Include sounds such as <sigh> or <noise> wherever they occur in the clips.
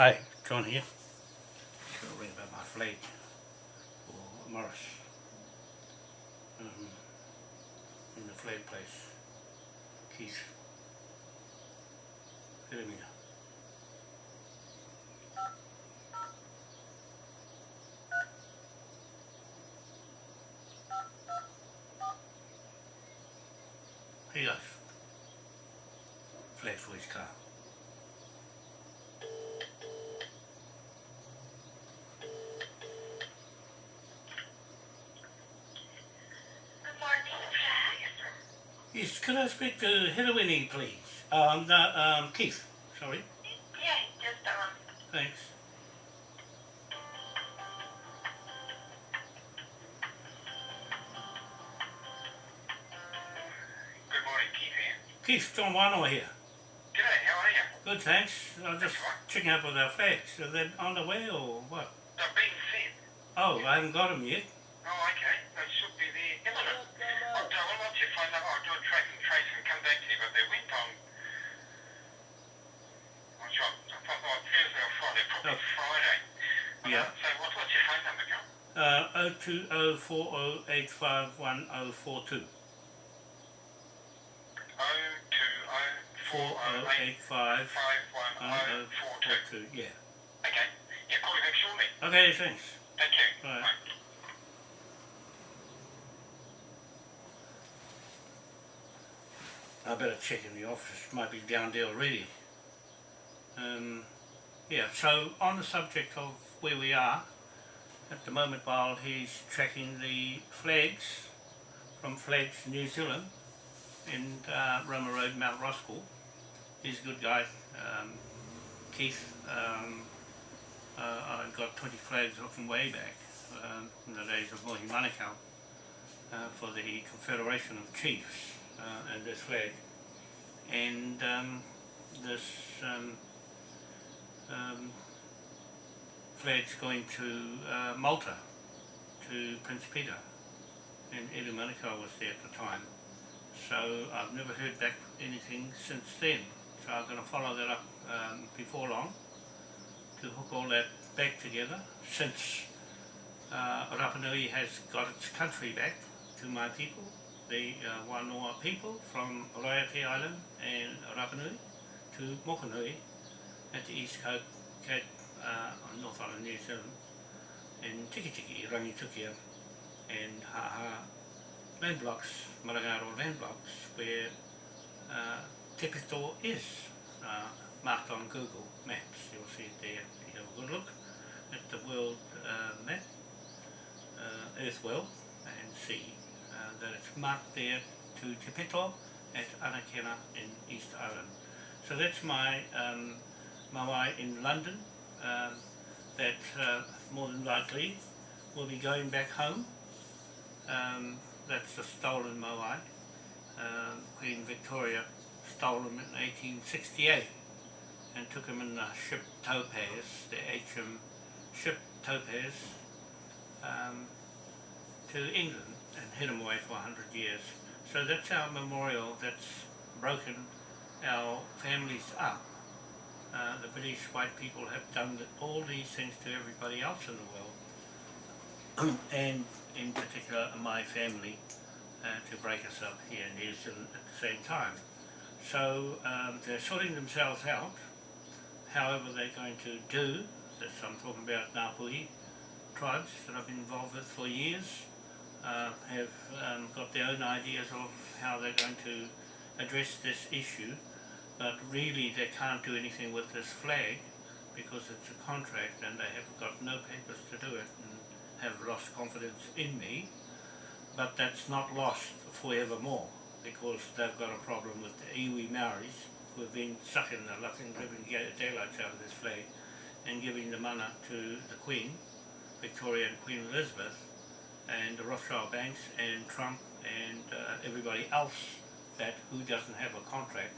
Hi, John here. Just got to about my flag for Morris. Um, in the flag place. Keith. Here you go. Flag for his car. Good morning, Flags. Yes, could I speak to Hirawini, please? Um, no, um, Keith, sorry. Yeah, just um, Thanks. Good morning, Keith here. Keith, John Wanoa here. G'day, how are you? Good, thanks. I was just checking up with our flags. Are they on the way or what? They're being sent. Oh, I haven't got them yet. Oh, okay. Trace and come back to you, but they went on... What's your... I thought on Thursday or Friday, probably Oh. Friday. Yeah. So what, what's your phone number, John? Uh, 02040851042. 0204085 4085 511042. Yeah. Okay. Yeah, call you back shortly. Okay, thanks. Thank you. Bye. I better check in the office, might be down there already. Um, yeah, so on the subject of where we are, at the moment while he's tracking the flags from Flags New Zealand in uh, Roma Road, Mount Roskill, he's a good guy, um, Keith, um, uh, I got 20 flags him way back um, in the days of Mohi Manukau uh, for the Confederation of Chiefs uh, and this flag. And um, this um, um, flag's going to uh, Malta, to Prince Peter. And Edu Manukau was there at the time. So I've never heard back anything since then. So I'm going to follow that up um, before long to hook all that back together since uh, Rapa Nui has got its country back to my people, the uh, Wanoa people from Raiate Island and Rapanui to Mokanui at the east coast, Cape, uh, on North Island, New Zealand, and Tikitiki, Tiki, Rangitukia and Haha land blocks, Marangaro land blocks, where uh, Tepito is uh, marked on Google Maps. You'll see it there. You have a good look at the world uh, map, uh, Earth world, and see uh, that it's marked there to Te Pito at Anakena in East Island. So that's my um, mawai in London um, that uh, more than likely will be going back home. Um, that's the stolen mawai. Um, Queen Victoria stole him in 1868 and took him in the ship Topaz, the HM ship Topaz, um, to England and hid them away for 100 years. So that's our memorial that's broken our families up. Uh, the British white people have done all these things to everybody else in the world, <clears throat> and in particular my family, uh, to break us up here in New Zealand at the same time. So um, they're sorting themselves out, however they're going to do, this I'm talking about Ngāpuhi tribes that I've been involved with for years, uh, have um, got their own ideas of how they're going to address this issue, but really they can't do anything with this flag because it's a contract and they have got no papers to do it and have lost confidence in me, but that's not lost forevermore because they've got a problem with the iwi Maoris who have been sucking the living, living daylights out of this flag and giving the mana to the Queen, Victoria and Queen Elizabeth, and the Rothschild banks and Trump and uh, everybody else that who doesn't have a contract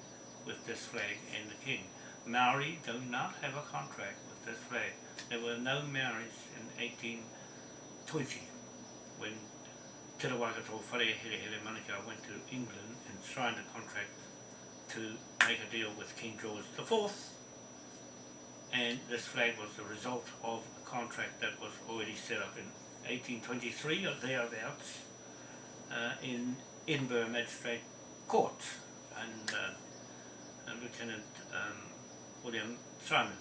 with this flag and the King. Maori do not have a contract with this flag. There were no Maoris in 1820 when Te Rawakato Whare Here Manukau went to England and signed a contract to make a deal with King George IV and this flag was the result of a contract that was already set up in 1823 or thereabouts uh, in Edinburgh Magistrate Court and uh, Lieutenant um, William Simons,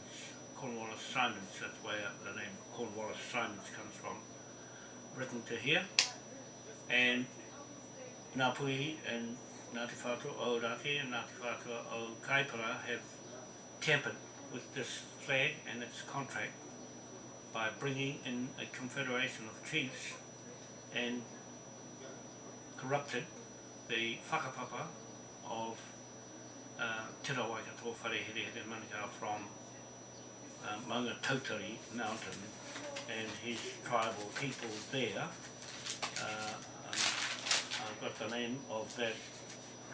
Cornwallis Simons, that's where the name Cornwallis Simons comes from, written to here and Ngāpuhi and Ngāti Whātua o Raki and Ngāti Whātua o Kaipara have tampered with this flag and its contract by bringing in a confederation of chiefs and corrupted the whakapapa of uh, Te Rawaikato Wharehere Manukau from uh, Maunga Tautari Mountain and his tribal people there. Uh, um, I've got the name of that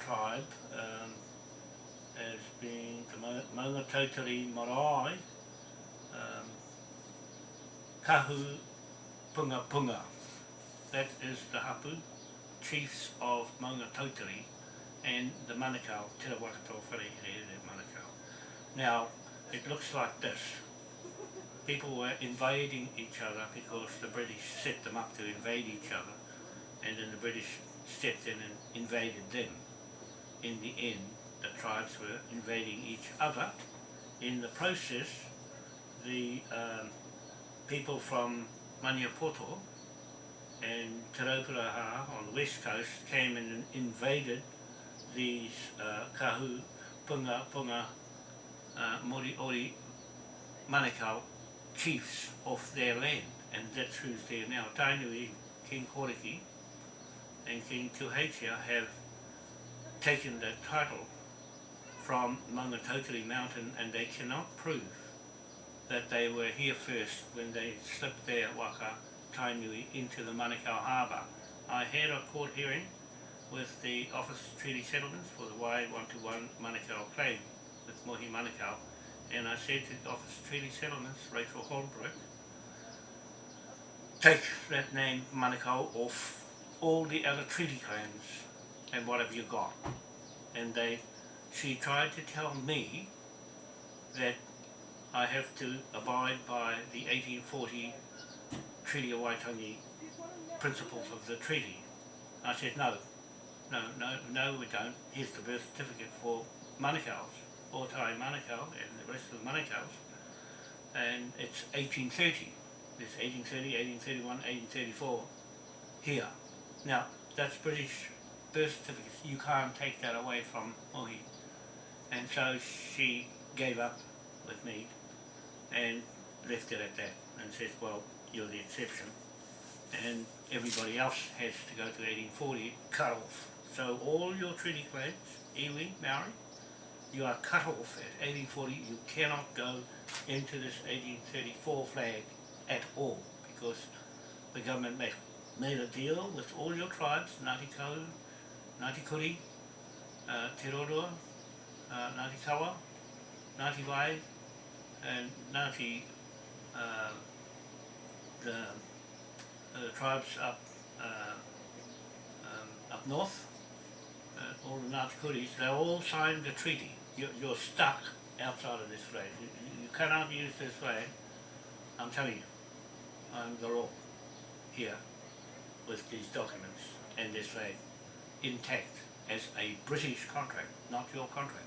tribe um, as being the Maunga Tautari Marae um, Kahu Punga Punga. That is the hapu, chiefs of Maunga Tautari and the Manukau, Te Rawakato Wharehere Manukau. Now, it looks like this. People were invading each other because the British set them up to invade each other and then the British stepped in and invaded them. In the end, the tribes were invading each other. In the process, the um, people from Maniapoto and Te Rauparaha on the west coast came and invaded these uh, kahu punga punga uh, moriori manukau chiefs of their land and that's who's there now. Tainui, King Koriki and King Tuheitia have taken that title from Maungatotiri Mountain and they cannot prove that they were here first when they slipped their waka Tainui into the Manukau Harbour. I had a court hearing with the Office of Treaty Settlements for the Wai 121 Manukau claim with Mohi Manukau and I said to the Office of Treaty Settlements, Rachel Holbrook, take that name Manukau off all the other treaty claims and what have you got? And they, she tried to tell me that I have to abide by the 1840 Treaty of Waitangi principles of the treaty. I said, no, no, no, no we don't. Here's the birth certificate for Manukau's, Otai Manukau and the rest of the Manukau's. And it's 1830. It's 1830, 1831, 1834 here. Now, that's British birth certificates. You can't take that away from Mohi. And so she gave up with me and left it at that and says, well, you're the exception. And everybody else has to go to 1840, cut off. So all your treaty claims, iwi, Maori, you are cut off at 1840. You cannot go into this 1834 flag at all because the government made, made a deal with all your tribes, Ngāti Kahu, Ngāti Kuri, uh, Te Roroa, uh, Ngāti Kawa, Ngāti Wai, and Ngāti, uh, the, the tribes up uh, um, up north, uh, all the Ngāti Kuris, they all signed the treaty. You're, you're stuck outside of this flag. You, you- cannot use this flag. I'm telling you, I'm the law here with these documents and this flag intact as a British contract, not your contract.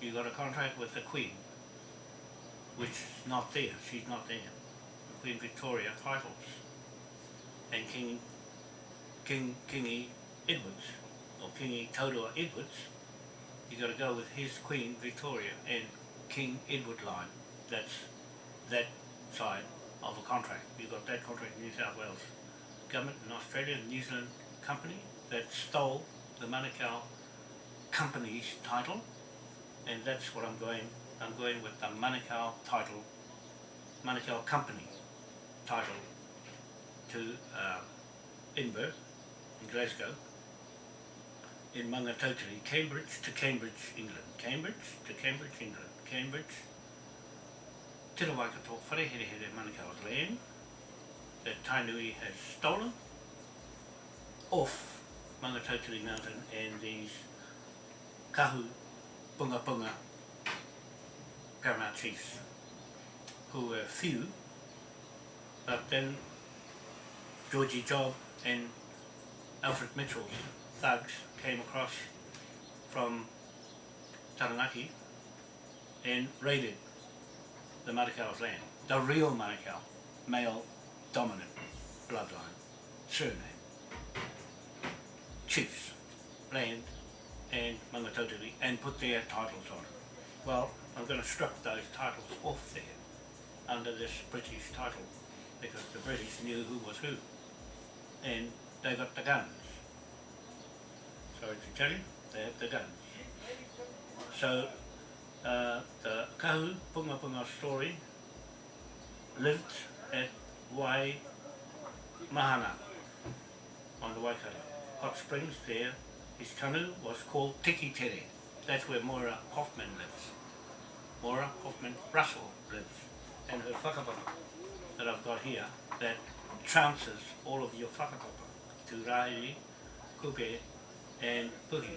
You got a contract with the Queen, which is not there, she's not there. The Queen Victoria titles. And King, King, Kingy Edwards, or Kingy Tauroa Edwards, you gotta go with his Queen Victoria and King Edward line. That's that side of a contract. You've got that contract in New South Wales government in Australia and New Zealand company that stole the Manukau company's title and that's what I'm going I'm going with the Manukau title Manukau company title to uh, Inver in Glasgow in Mangatotiri, Cambridge to Cambridge, England. Cambridge to Cambridge, England. Cambridge Te Rawaikato Whareherehere Manukau's land that Tainui has stolen off Mangatotiri Mountain and these Kahu Punga Punga Paramount Chiefs who were few, but then Georgie Job and Alfred Mitchell's thugs came across from Taranaki and raided the Manukau's land. The real Manukau, male dominant bloodline, surname, chiefs, land and Mangatotiri and put their titles on. Well, I'm going to strip those titles off there under this British title because the British knew who was who and they got the guns. Sorry to tell you, they have the guns. So uh, the Kahu Punga Punga story lived at Wai Mahana on the Waikato. Hot Springs there, his canoe was called Tiki Tere. That's where Moira Hoffman lives. Moira Hoffman Russell lives. And her whakapapa that I've got here that trounces all of your whakapapa to Rairi, Kupe and Puhi.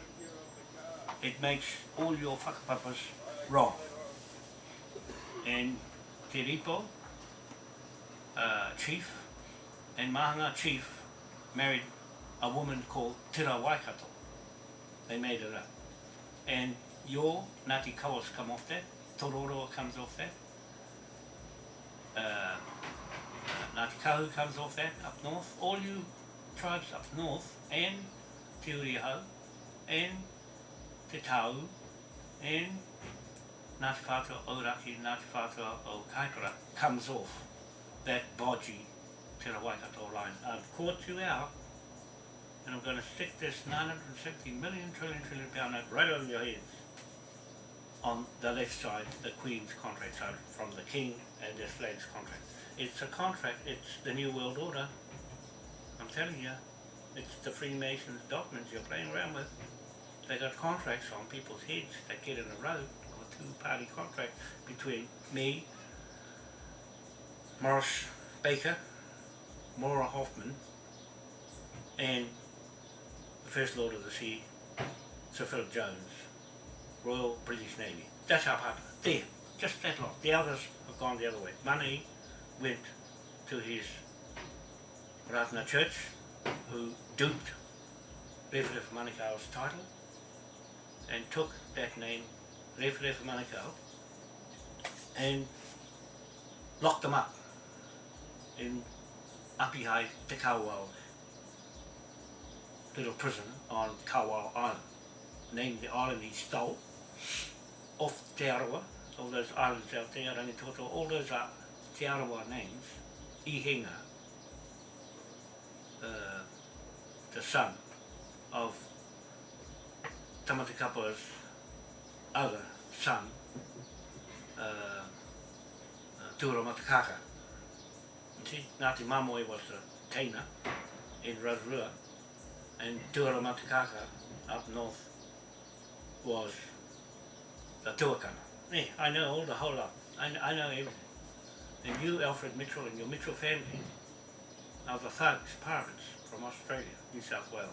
It makes all your whakapapas wrong. And Te Ripo, uh, chief, and Mahanga chief married a woman called Tira Waikato. They made it up. And your Ngāti Kawas come off that, Te Roroa comes off that, uh, uh, comes off that up north, all you tribes up north, and Te Uriho, and Te Tau, and Ngāti Whātua Auraki, Ngāti Whātua o Kaikoura comes off that bodgy Te Waikato line. I've caught you out, and I'm going to stick this 960 million trillion trillion pound note right over your heads on the left side, the Queen's contract side, from the King and his flag's contract. It's a contract, it's the New World Order. I'm telling you, it's the Freemasons documents you're playing around with. They got contracts on people's heads that get in a row, a two-party contract between me, Morris Baker, Maura Hoffman, and the First Lord of the Sea, Sir Philip Jones, Royal British Navy. That's our partner. There, just that lot. The others have gone the other way. Money went to his Ratana Church, who duped Refref Manukau's title and took that name, Refref Manukau, and locked them up in Apihai Te Kawau little prison on Kawau Island. Named the island he stole off Te Arawa, all those islands out there, Rangitoto, all those are Te Arawa names. Ihinga, uh, the son of Tamati Kapa's other son, uh, uh, Tura Matakaka. You see, Ngāti Mamoi was the Taina in Rotorua, and Tura Matakaka up north was the Tuakana. Yeah, I know all the whole lot. I, I know everything. And you, Alfred Mitchell, and your Mitchell family are the thugs, pirates from Australia, New South Wales,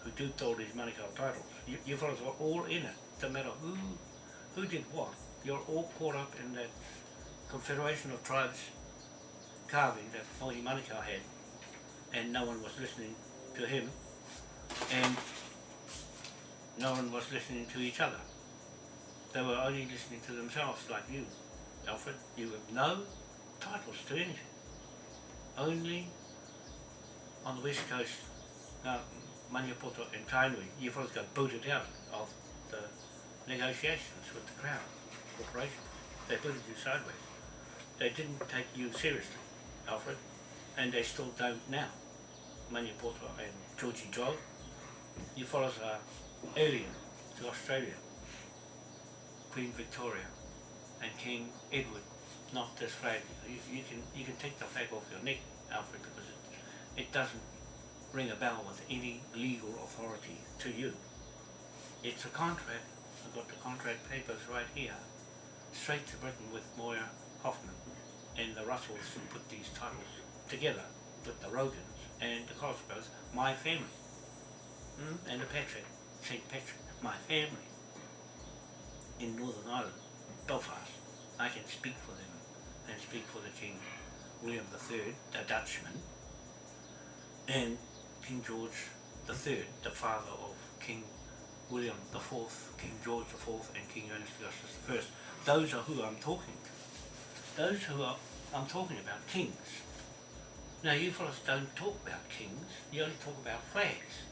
who duped all these Manukau titles. You, you fellas were all in it, no matter who, who did what. You're all caught up in that confederation of tribes carving that Mohi Manukau had, and no one was listening to him, and no one was listening to each other. They were only listening to themselves, like you, Alfred. You have no titles to anything. Only on the west coast, uh, now Maniapoto and Tainui, you've fellas got booted out of the negotiations with the Crown Corporation. They booted you sideways. They didn't take you seriously, Alfred, and they still don't now. Maniapoto and Georgie Joel, you fellas are alien to Australia. Queen Victoria and King Edward knocked this flag. You, you can you can take the flag off your neck, Alfred, because it, it doesn't ring a bell with any legal authority to you. It's a contract. I've got the contract papers right here, straight to Britain with Moya Hoffman and the Russells who put these titles together with the Rogans and the Cosgroves, my family, mm? and the Patrick, St. Patrick, my family in Northern Ireland, Belfast. I can speak for them and speak for the King William III, the Dutchman, and King George III, the father of King William IV, King George IV, and King Ernest Augustus I. Those are who I'm talking to. Those who are, I'm talking about kings. Now you fellas don't talk about kings, you only talk about flags.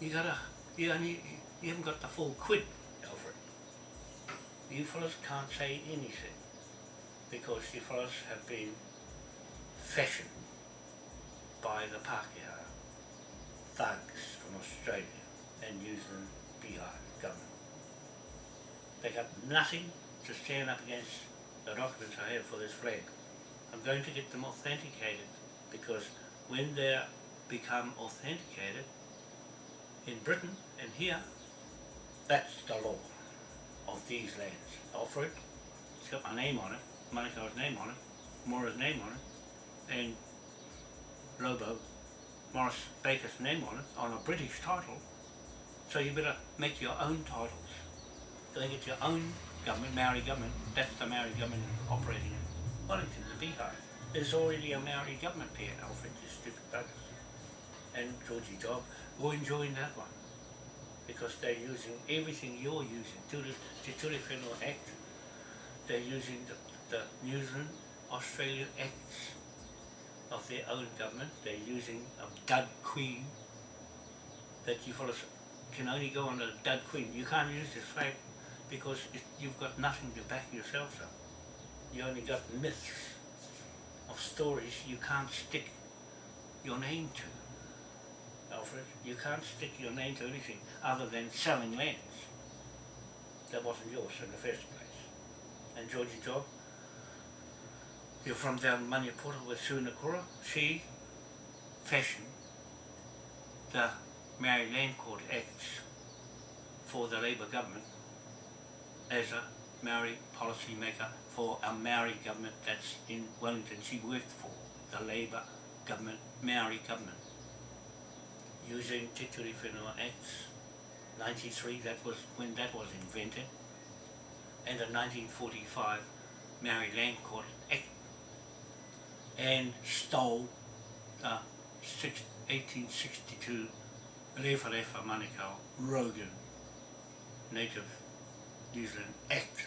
You gotta, you only, you haven't got the full quid. You fellas can't say anything because you fellas have been fashioned by the Pākehā thugs from Australia and New Zealand Bihar government. They got nothing to stand up against the documents I have for this flag. I'm going to get them authenticated because when they become authenticated in Britain and here, that's the law of these lands. Alfred, it's got my name on it, Manukau's name on it, Mora's name on it, and Lobo, Morris Baker's name on it, on a British title. So you better make your own titles. So they get your own government, Maori government, that's the Maori government operating in Wellington, the Beehive. There's already a Maori government here, Alfred, you stupid buggers. And Georgie Job, go and join that one. Because they're using everything you're using, to the Whenua Act. They're using the, the New Zealand, Australia Acts of their own government. They're using a dud queen that you can only go on a dud queen. You can't use this flag because it, you've got nothing to back yourself up. You only got myths of stories you can't stick your name to. Alfred, you can't stick your name to anything other than selling lands. That wasn't yours in the first place. And Georgie Job, you're from down Maniapura with Sunakura. She fashioned the Maori Land Court Acts for the Labour government as a Maori policy maker for a Maori government that's in Wellington. She worked for the Labour government, Maori government, using Te Ture Whenua Acts 93, that was when that was invented, and in 1945 Maori Land Court Act, and stole the six, 1862 Refa Refa Rogan Native New Zealand Act,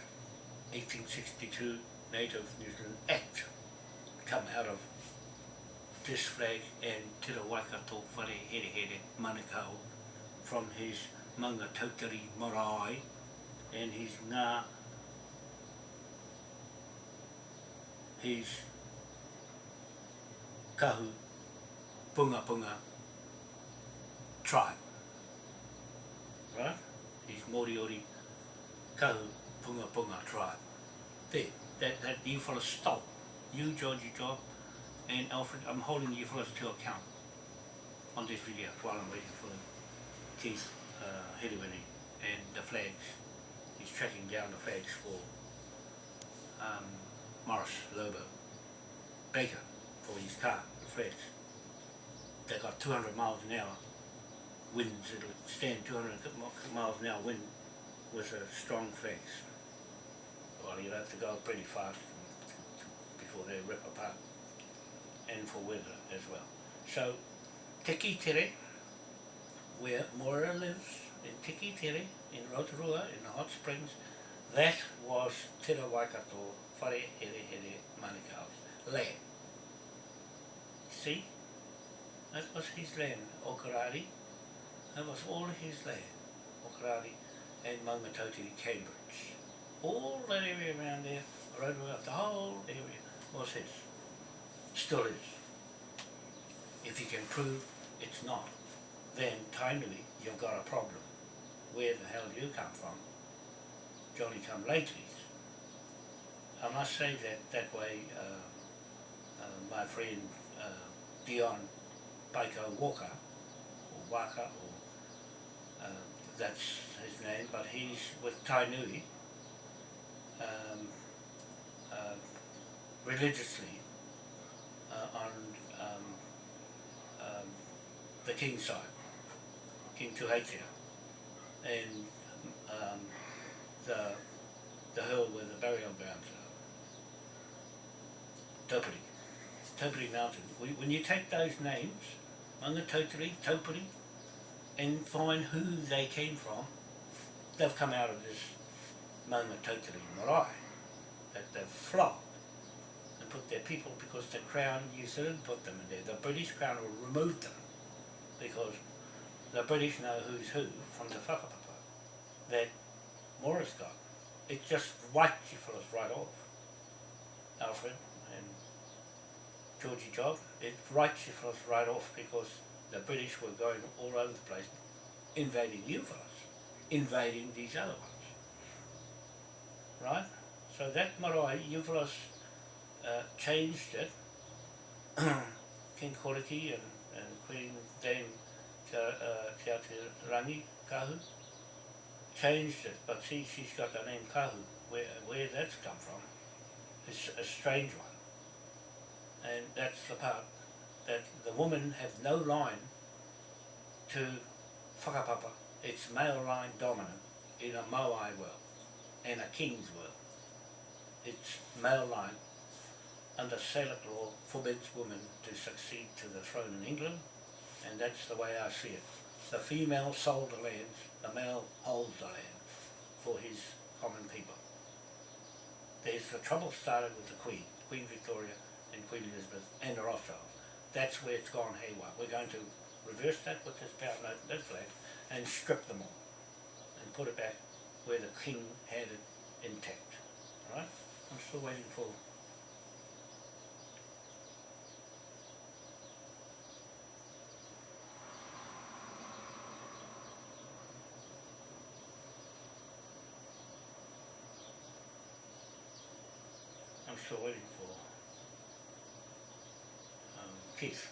1862 Native New Zealand Act, come out of fish flag and Te Waikato Whare Here Here Manukau from his Manga Tautari Marae and his Ngā his Kahu Punga Punga tribe. Right? His Moriori Kahu Punga Punga tribe. There, that, that you fellas stole. You, Georgie Job, and Alfred, I'm holding you fellas to account on this video while I'm waiting for Keith uh, and the flags. He's tracking down the flags for um, Morris Lobo Baker for his car, the flags. They got 200 miles an hour winds, it'll stand 200 miles an hour wind with a strong flags. Well, you'll have to go pretty fast before they rip apart and for weather as well. So, Tiki Tere, where Moira lives, in Tiki Tere, in Rotorua, in the hot springs, that was Te Waikato Whare Here Here Manukau's land. See? That was his land, Okarari. That was all his land, Okarari and Maungatauti, Cambridge. All that area around there, Rotorua, the whole area was his. Still is. If you can prove it's not, then Tainui, you've got a problem. Where the hell do you come from? Johnny come lately. I must say that that way, uh, uh, my friend uh, Dion Baiko Walker, or Waka, or uh, that's his name, but he's with Tainui um, uh, religiously uh, on um, um, the king's side, King Tuheitia, and um, the the hill where the burial grounds Taupiri, Taupiri Mountain. When you take those names, Mangatotiri, Taupiri, and find who they came from, they've come out of this Mangatotiri marae that they've flogged put their people because the Crown New Zealand put them in there. The British Crown will remove them because the British know who's who from the whakapapa that Morris got. It just wiped you us right off. Alfred and Georgie Job, it writes you us right off because the British were going all over the place invading you us, invading these other ones. Right? So that marae, Euphorus uh, changed it. <coughs> King Koriki and, and Queen Dame uh, Rangi Kahu changed it, but see, she's got the name Kahu. Where, where that's come from is a strange one. And that's the part that the women have no line to whakapapa. It's male line dominant in a Moai world and a king's world. It's male line under Salic law forbids women to succeed to the throne in England and that's the way I see it. The female sold the lands, the male holds the land for his common people. There's the trouble started with the Queen, Queen Victoria and Queen Elizabeth and the Rothschilds. That's where it's gone haywire. We're going to reverse that with this power note, this flag, and strip them all and put it back where the king had it intact. Right? I'm still waiting for Waiting for um, Keith.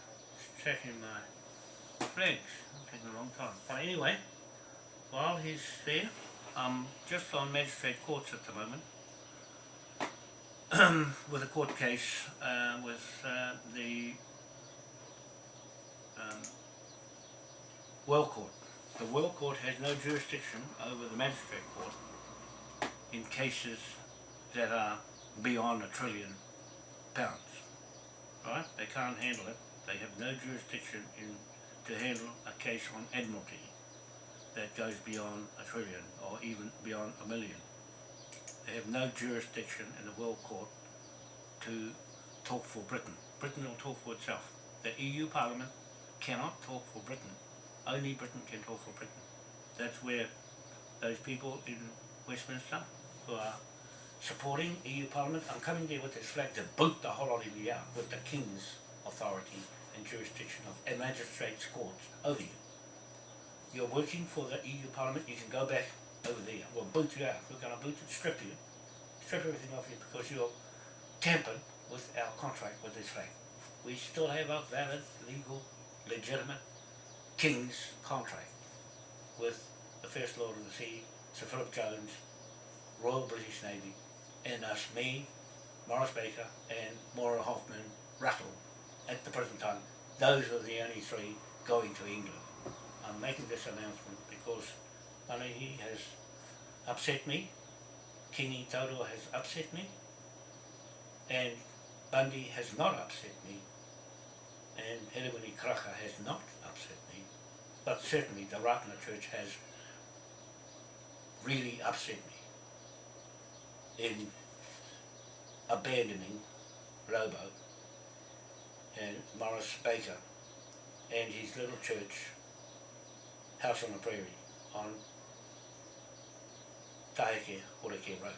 Checking my flags. It's taking a long time. But anyway, while he's there, I'm just on magistrate courts at the moment with a court case uh, with uh, the um, Well Court. The Well Court has no jurisdiction over the magistrate court in cases that are beyond a trillion pounds. Right? They can't handle it. They have no jurisdiction in to handle a case on admiralty that goes beyond a trillion or even beyond a million. They have no jurisdiction in the World Court to talk for Britain. Britain will talk for itself. The EU Parliament cannot talk for Britain. Only Britain can talk for Britain. That's where those people in Westminster who are supporting EU Parliament, I'm coming there with this flag to boot the whole lot of you out with the King's authority and jurisdiction of a magistrate's courts over you. You're working for the EU Parliament, you can go back over there. We'll boot you out. We're going to boot and strip you. Strip everything off you because you're tampered with our contract with this flag. We still have a valid, legal, legitimate King's contract with the First Lord of the Sea, Sir Philip Jones, Royal British Navy, and us, uh, me, Morris Baker, and Maura Hoffman Rattle at the present time. Those are the only three going to England. I'm making this announcement because Manahi has upset me, Kingi Toto has upset me, and Bundy has not upset me, and Hedewini Kraka has not upset me, but certainly the Ratana Church has really upset me in abandoning Robo and Morris Baker and his little church, House on the Prairie, on Taheke Horeke Road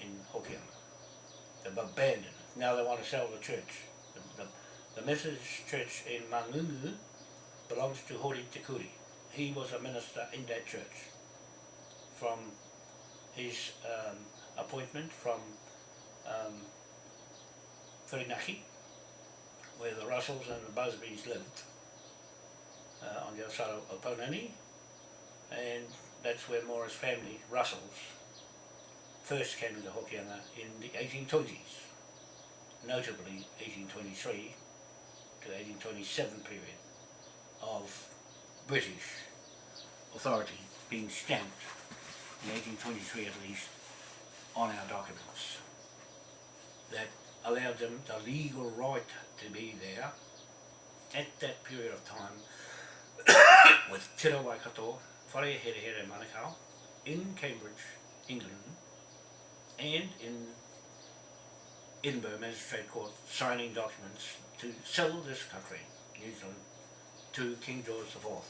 in Hokianga. They've abandoned it. Now they want to sell the church. The, the, the Methodist church in Mangungu belongs to Hori Tikuri. He was a minister in that church from his um, appointment from um, where the Russells and the Busbys lived, uh, on the other side of Opononi, and that's where Morris family, Russells, first came into Hokianga in the 1820s, notably 1823 to 1827 period of British authority being stamped in 1823 at least on our documents that allowed them the legal right to be there at that period of time <coughs> with Te Waikato, Whare Here Manukau, in Cambridge, England, and in Edinburgh Magistrate Court signing documents to sell this country, New Zealand, to King George IV,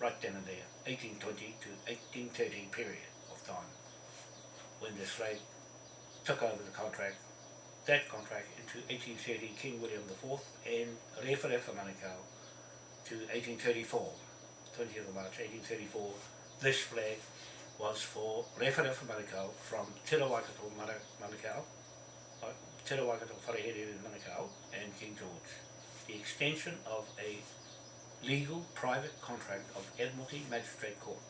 right then and there, 1820 to 1830 period of time, when this flag took over the contract, that contract into 1830 King William IV and Rewharewa Manukau to 1834, 20th of March 1834, this flag was for Rewharewa Manukau from Te Ra Waikato Mana- Manukau, uh, Te Ra Wharehere Manukau and King George. The extension of a legal private contract of Admiralty Magistrate Court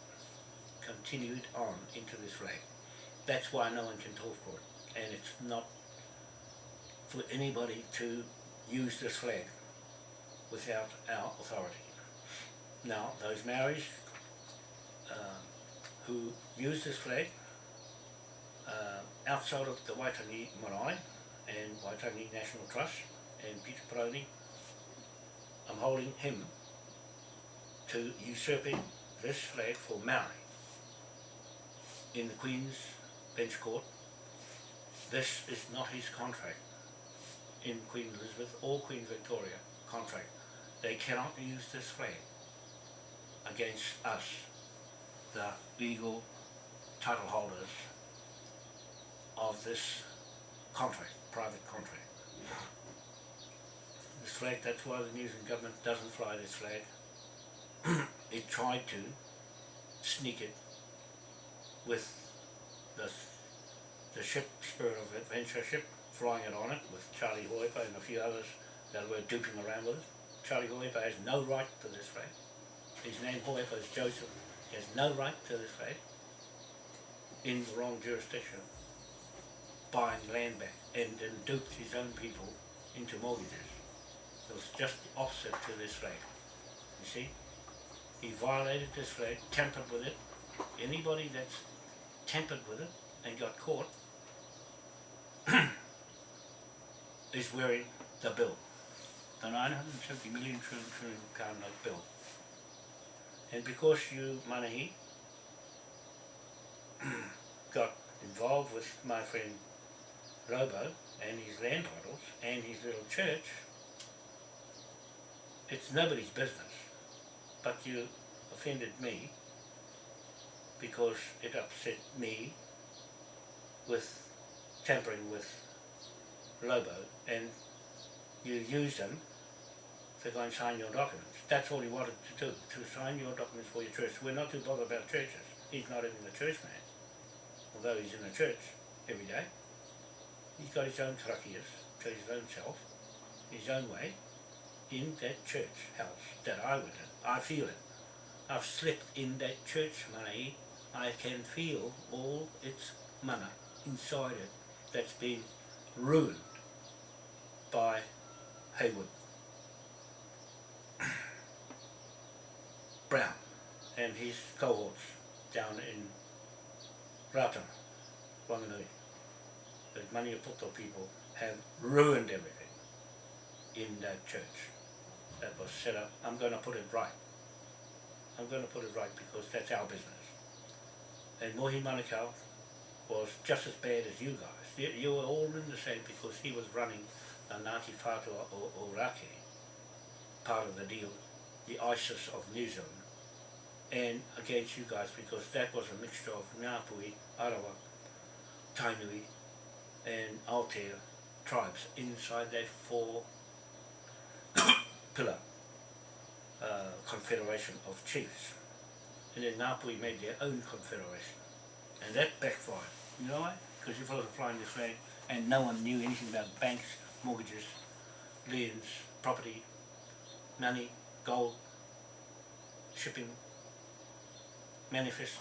continued on into this flag. That's why no one can talk for it, and it's not for anybody to use this flag without our authority. Now, those Maoris um, who use this flag uh, outside of the Waitangi Marae and Waitangi National Trust and Peter Peroni, I'm holding him to usurping this flag for Maori in the Queen's Bench Court. This is not his contract in Queen Elizabeth or Queen Victoria contract. They cannot use this flag against us, the legal title holders of this contract, private contract. This flag, that's why the New Zealand government doesn't fly this flag. <clears throat> it tried to sneak it with the, the ship, Spirit of Adventure ship, flying it on it with Charlie Hoipa and a few others that were duping around with it. Charlie Hoipa has no right to this flag. His name Hoipa is Joseph. He has no right to this flag in the wrong jurisdiction, buying land back and then duped his own people into mortgages. It was just the opposite to this flag. You see? He violated this flag, tampered with it. Anybody that's tampered with it and got caught <clears throat> is wearing the bill. The 970 million trillion trillion pound note bill. And because you, Manahi, <clears throat> got involved with my friend Robo and his land titles and his little church, it's nobody's business. But you offended me because it upset me with tampering with Lobo and you used them to go and sign your documents. That's all he wanted to do, to sign your documents for your church. We're not too bothered about churches. He's not even a church man, although he's in a church every day. He's got his own karakias to his own self, his own way, in that church house that I went in. I feel it. I've slept in that church, money. I can feel all its mana inside it that's been ruined by Haywood. Brown and his cohorts down in Ratana, Wanganui. The Maniapoto people have ruined everything in that church that was set up. I'm going to put it right. I'm going to put it right because that's our business. And Mohi Manukau was just as bad as you guys. You, you were all in the same because he was running the Ngāti Whātua o, o Rake, part of the deal, the ISIS of New Zealand, and against you guys because that was a mixture of Ngāpuhi, Arawa, Tainui, and Aotea tribes inside that four <coughs> pillar uh, confederation of chiefs. And then Ngāpuhi made their own confederation. And that backfired. You know why? Because you fellas were flying this flag and no one knew anything about banks, mortgages, lands, property, money, gold, shipping, manifest,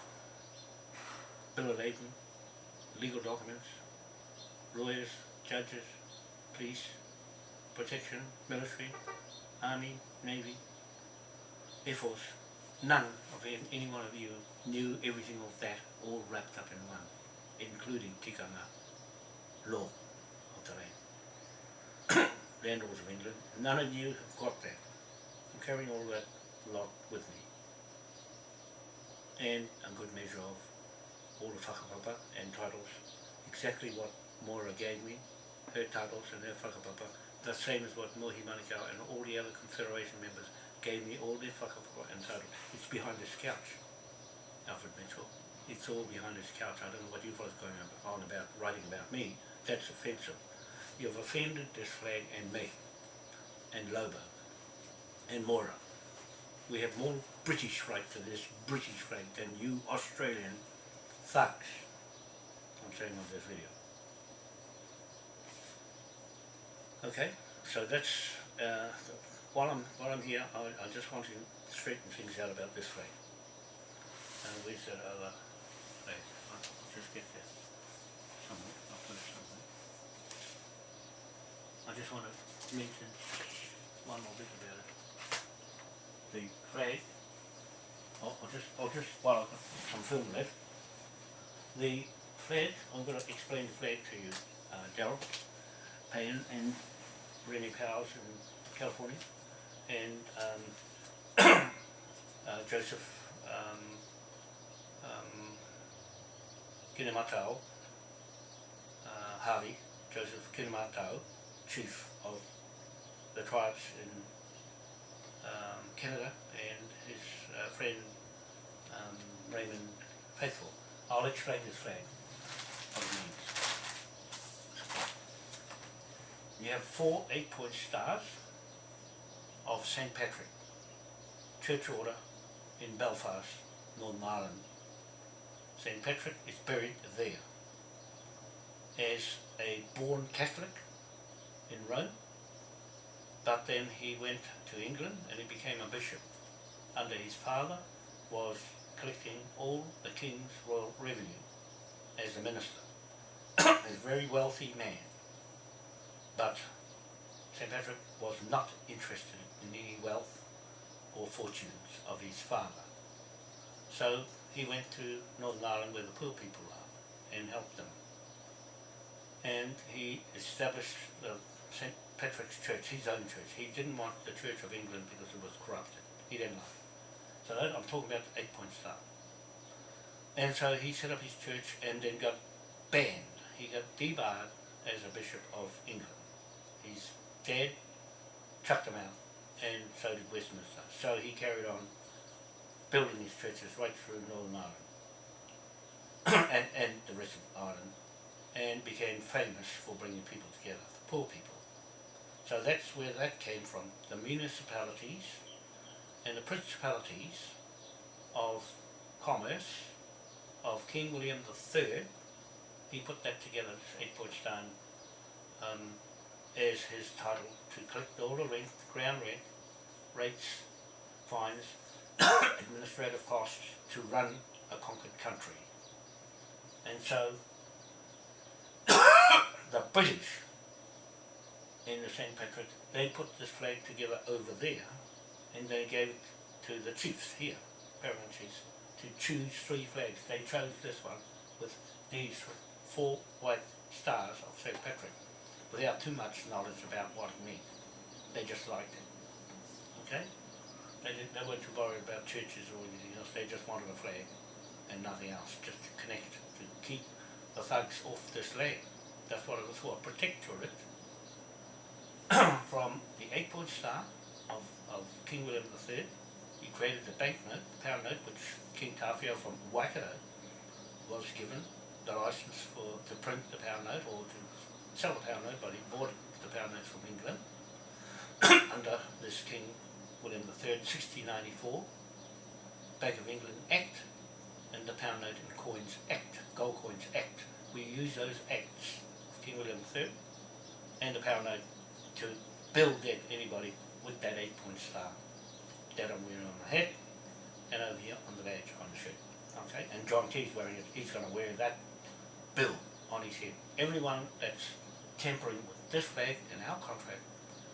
bill of lading, legal documents, lawyers, judges, police, protection, military, army, navy, air force. None of any one of you knew everything of that all wrapped up in one, including tikanga, law of the land. <coughs> landlords of England. None of you have got that. I'm carrying all that lot with me. And a good measure of all the whakapapa and titles. Exactly what Moira gave me, her titles and her whakapapa, the same as what Mohi Manukau and all the other Confederation members gave me all their whakapapa and titles. It's behind this couch, Alfred Mitchell. It's all behind this couch. I don't know what you fellas going on about writing about me. That's offensive. You've offended this flag and me, and Lobo, and Mora. We have more British right to this British flag than you Australian thugs. I'm saying on this video. Okay, so that's uh, while I'm while I'm here, I, I just want to straighten things out about this flag. And where's that other flag? I'll just get that somewhere. I'll put it somewhere. I just want to mention one more bit about it. The flag. I'll, I'll just I'll just while I've got some film left. The flag. I'm going to explain the flag to you, uh, Daryl Payne and Rennie Powers in California, and um, <clears throat> uh, Joseph um, um, Kinematau, uh, Harvey, Joseph Kinematau, chief of the tribes in um, Canada, and his uh, friend um, Raymond Faithful. I'll explain this flag. You have four eight-point stars of St. Patrick, church order in Belfast, Northern Ireland. St. Patrick is buried there as a born Catholic in Rome, but then he went to England and he became a bishop. Under his father was collecting all the king's royal revenue as a minister. <coughs> a very wealthy man. But St. Patrick was not interested any wealth or fortunes of his father. So he went to Northern Ireland where the poor people are and helped them. And he established the St. Patrick's Church, his own church. He didn't want the Church of England because it was corrupted. He didn't like it. So I'm talking about the eight point star. And so he set up his church and then got banned. He got debarred as a bishop of England. He's dead, chucked him out, and so did Westminster. So he carried on building his churches right through Northern Ireland <coughs> and, and the rest of Ireland, and became famous for bringing people together, the poor people. So that's where that came from. The municipalities and the principalities of commerce of King William III, he put that together, this eight point stone, um, as his title to collect all the rent, ground rent, rates, fines, <coughs> administrative costs to run a conquered country. And so <coughs> the British in the St. Patrick, they put this flag together over there and they gave it to the chiefs here, paramount chiefs, to choose three flags. They chose this one with these four white stars of St. Patrick without too much knowledge about what it meant. They just liked it. Okay? They, didn't, they weren't too worried about churches or anything else, they just wanted a flag and nothing else, just to connect, to keep the thugs off this land. That's what it was for, protectorate <coughs> from the eight point star of, of King William III. He created the banknote, the pound note, which King Tawhiao from Waikato was given the license for to print the pound note or to sell the pound note, but he bought the pound note from England <coughs> under this King William III, 1694, Bank of England Act, and the Pound Note and Coins Act, Gold Coins Act. We use those acts of King William III and the Pound Note to build that anybody with that eight point star that I'm wearing on my head and over here on the badge on the shirt. Okay, and John Key's wearing it, he's going to wear that bill on his head. Everyone that's tampering with this flag and our contract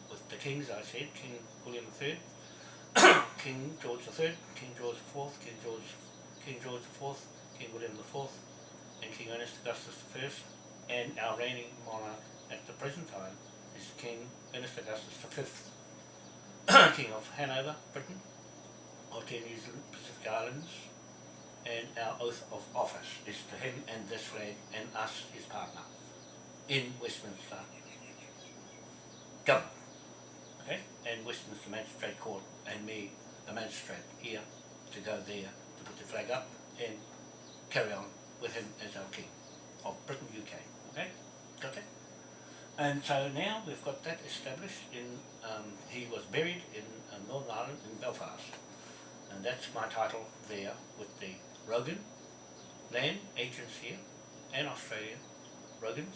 with the kings, I said, King William III, <coughs> King George III, King George IV, King George, King George IV, King William IV, and King Ernest Augustus I, and our reigning monarch at the present time is King Ernest Augustus V, <coughs> King of Hanover, Britain, of New Zealand Pacific Islands, and our oath of office is to him and this flag and us, his partner, in Westminster government. Okay? And Westminster Magistrate Court and me, the magistrate here, to go there to put the flag up and carry on with him as our king of Britain, UK. Okay? Got that? And so now we've got that established in, um, he was buried in uh, Northern Ireland in Belfast. And that's my title there with the Rogan land agents here and Australia, Rogans,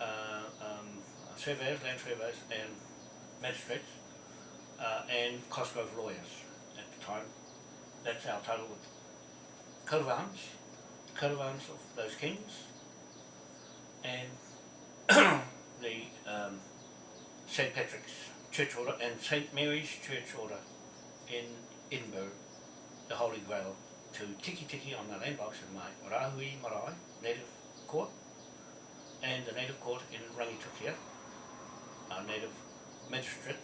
uh, um, surveyors, land surveyors and magistrates uh, and Cosgrove lawyers at the time. That's our title with coat of arms, coat of arms of those kings and <coughs> the um, St. Patrick's Church Order and St. Mary's Church Order in Edinburgh, the Holy Grail, to Tiki Tiki on the land box in my Rahui Marae Native Court and the Native Court in Rangitukia, our Native Magistrate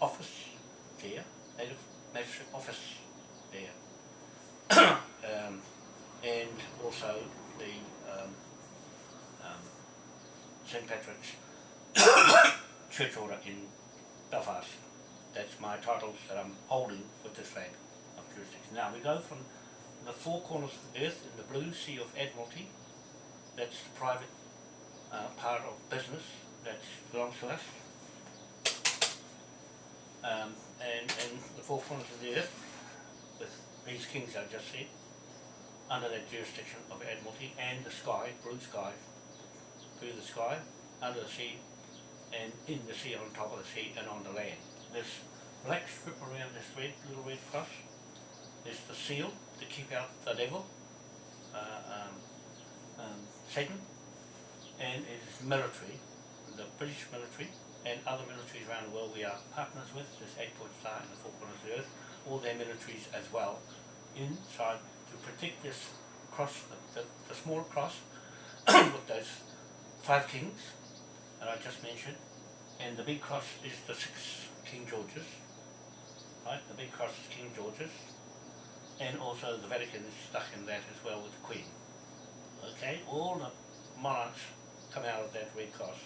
Office there, Native Magistrate Office there. <coughs> um, and also the um, um, St. Patrick's <coughs> Church Order in Belfast. That's my titles that I'm holding with this flag of jurisdiction. Now we go from the four corners of the earth in the blue Sea of Admiralty. That's the private uh, part of business that belongs to us. Um, and, and the four corners of the earth with these kings I just said under that jurisdiction of Admiralty and the sky, blue sky, through the sky, under the sea, and in the sea, on top of the sea, and on the land. This black strip around this red, little red cross, is the seal to keep out the devil, uh, um, um, Satan, and it is military, the British military, and other militaries around the world we are partners with, this eight-point star and the four corners of the earth, all their militaries as well, inside to protect this cross, the, the, the small cross, <coughs> with those five kings that I just mentioned, and the big cross is the six King Georges, right? The big cross is King George's, and also the Vatican is stuck in that as well with the Queen. Okay, all the monarchs come out of that red cross,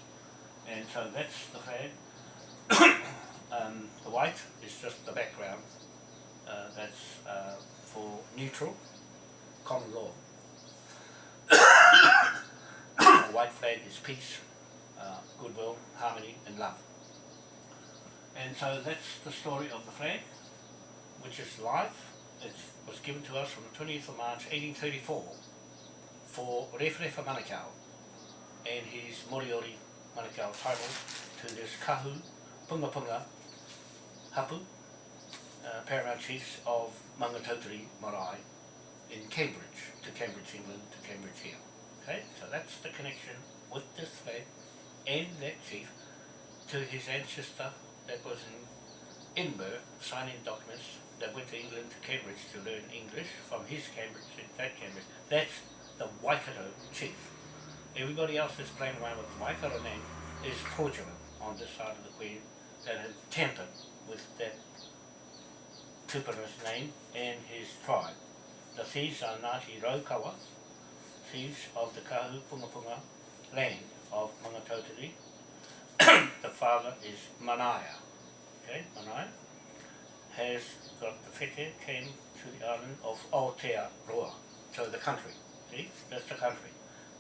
and so that's the flag. <coughs> um, the white is just the background. Uh, that's uh, for neutral, common law. <coughs> the white flag is peace, uh, goodwill, harmony and love. And so that's the story of the flag, which is life. It was given to us on the 20th of March 1834 for Rewharewha Manukau and his Moriori Manukau title to this Kahu Punga Punga Hapu, uh, paramount chiefs of Mangatautari Marae in Cambridge, to Cambridge, England, to Cambridge here. Okay, so that's the connection with this flag and that chief to his ancestor that was in Edinburgh signing documents that went to England to Cambridge to learn English from his Cambridge, that Cambridge. That's the Waikato chief. Everybody else that's playing around with the Waikato name is fraudulent on this side of the Queen that has tampered with that tupuna's name and his tribe. The thieves are Ngāti Raukawa, thieves of the Kahu Punga Punga land of Mangatautari. <coughs> the father is Manaia. Okay, Manaia has got the wheke came to the island of Aotearoa, so the country. See, that's the country.